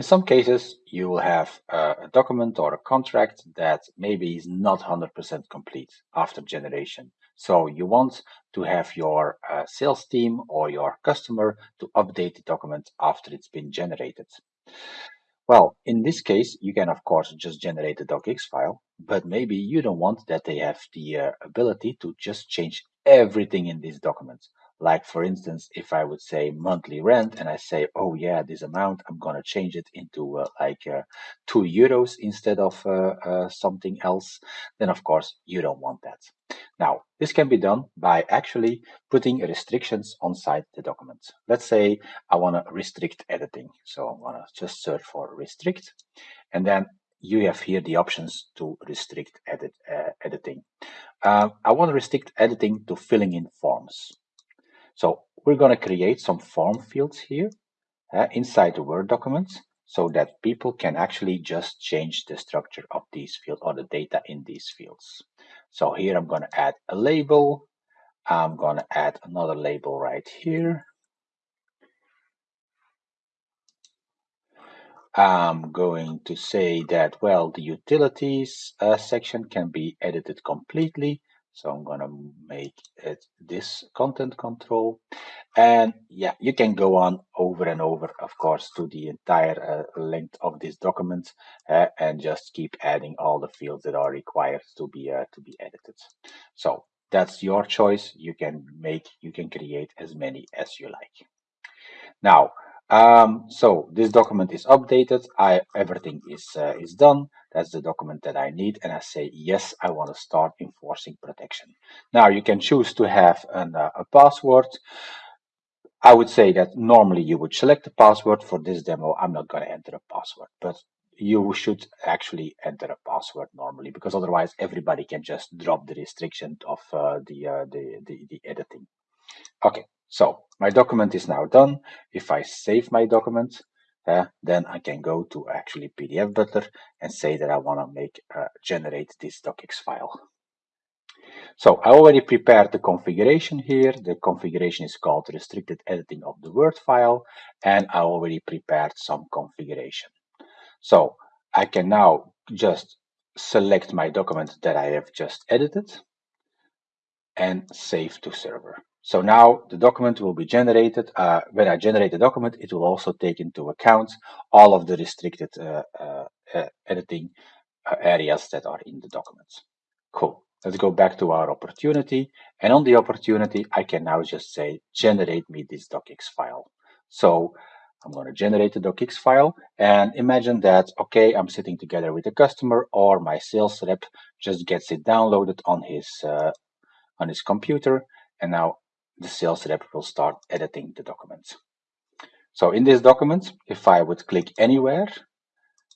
In some cases, you will have a document or a contract that maybe is not 100% complete after generation. So you want to have your uh, sales team or your customer to update the document after it's been generated. Well, in this case, you can of course just generate a docx file, but maybe you don't want that they have the uh, ability to just change everything in this document. Like for instance, if I would say monthly rent and I say, oh yeah, this amount, I'm going to change it into uh, like uh, two euros instead of uh, uh, something else, then of course you don't want that. Now, this can be done by actually putting restrictions on side the document. Let's say I want to restrict editing. So I want to just search for restrict and then you have here the options to restrict edit uh, editing. Uh, I want to restrict editing to filling in forms. So we're going to create some form fields here uh, inside the Word documents so that people can actually just change the structure of these fields or the data in these fields. So here I'm going to add a label. I'm going to add another label right here. I'm going to say that, well, the utilities uh, section can be edited completely. So I'm going to make it this content control. And yeah, you can go on over and over, of course, to the entire uh, length of this document uh, and just keep adding all the fields that are required to be uh, to be edited. So that's your choice. You can make, you can create as many as you like. Now, um, so this document is updated. I everything is uh, is done. That's the document that I need, and I say yes. I want to start enforcing protection. Now you can choose to have an, uh, a password. I would say that normally you would select a password for this demo. I'm not going to enter a password, but you should actually enter a password normally because otherwise everybody can just drop the restriction of uh, the, uh, the, the the editing. Okay, so my document is now done. If I save my document, uh, then I can go to actually PDF Butler and say that I want to make uh, generate this docx file. So I already prepared the configuration here. The configuration is called restricted editing of the Word file, and I already prepared some configuration. So I can now just select my document that I have just edited and save to server. So now the document will be generated. Uh, when I generate the document, it will also take into account all of the restricted uh, uh, uh editing uh, areas that are in the document. Cool. Let's go back to our opportunity. And on the opportunity, I can now just say, generate me this docx file. So I'm going to generate the docx file and imagine that, okay, I'm sitting together with a customer or my sales rep just gets it downloaded on his, uh, on his computer. And now the sales rep will start editing the document. So in this document, if I would click anywhere,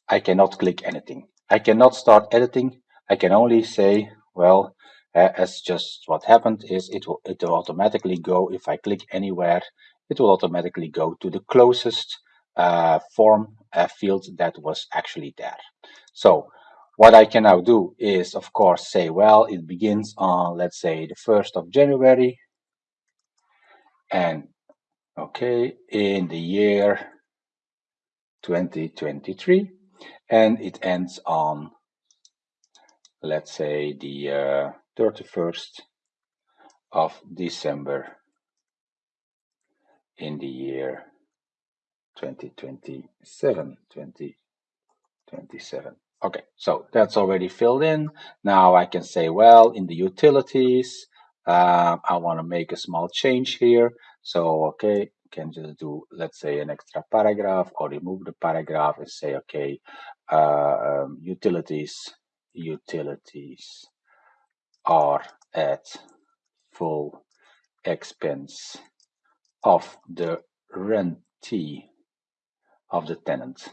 I cannot click anything. I cannot start editing. I can only say, well, uh, as just what happened is it will, it will automatically go, if I click anywhere, it will automatically go to the closest uh, form uh, field that was actually there. So what I can now do is, of course, say, well, it begins on, let's say, the 1st of January and okay in the year 2023 and it ends on let's say the uh, 31st of December in the year 2027 2027 okay so that's already filled in. Now I can say well in the utilities uh, I want to make a small change here. So, okay, can just do, let's say, an extra paragraph or remove the paragraph and say, okay, uh, um, utilities, utilities are at full expense of the rentee of the tenant.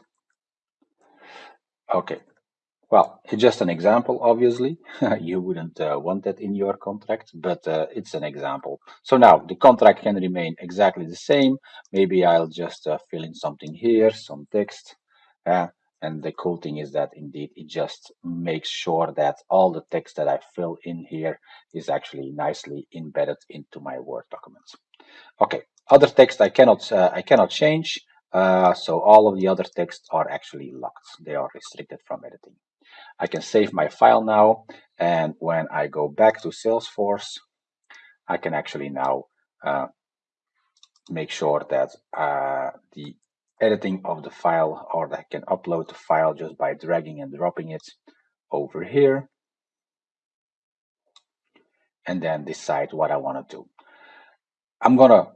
Okay, well, it's just an example, obviously. you wouldn't uh, want that in your contract, but uh, it's an example. So now the contract can remain exactly the same. Maybe I'll just uh, fill in something here, some text. Uh, and the cool thing is that indeed it just makes sure that all the text that I fill in here is actually nicely embedded into my Word documents. Okay, other text I cannot uh, I cannot change. Uh, so all of the other texts are actually locked. They are restricted from editing. I can save my file now. And when I go back to Salesforce, I can actually now uh, make sure that uh, the editing of the file or that I can upload the file just by dragging and dropping it over here and then decide what I want to do. I'm gonna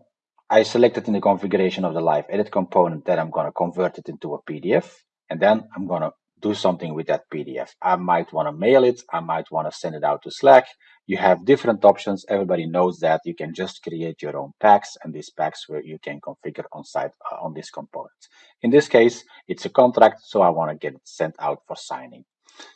I selected in the configuration of the live edit component that I'm gonna convert it into a PDF and then I'm gonna do something with that PDF. I might want to mail it. I might want to send it out to Slack. You have different options. Everybody knows that you can just create your own packs and these packs where you can configure on site uh, on this component. In this case, it's a contract, so I want to get it sent out for signing.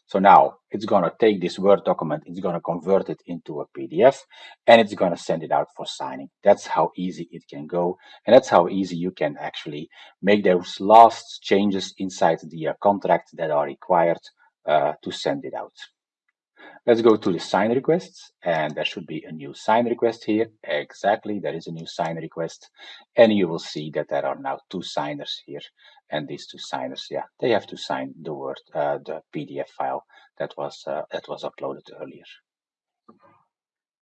So now it's going to take this Word document, it's going to convert it into a PDF, and it's going to send it out for signing. That's how easy it can go. And that's how easy you can actually make those last changes inside the uh, contract that are required uh, to send it out. Let's go to the sign requests and there should be a new sign request here. Exactly, there is a new sign request and you will see that there are now two signers here and these two signers, yeah, they have to sign the word, uh, the PDF file that was uh, that was uploaded earlier.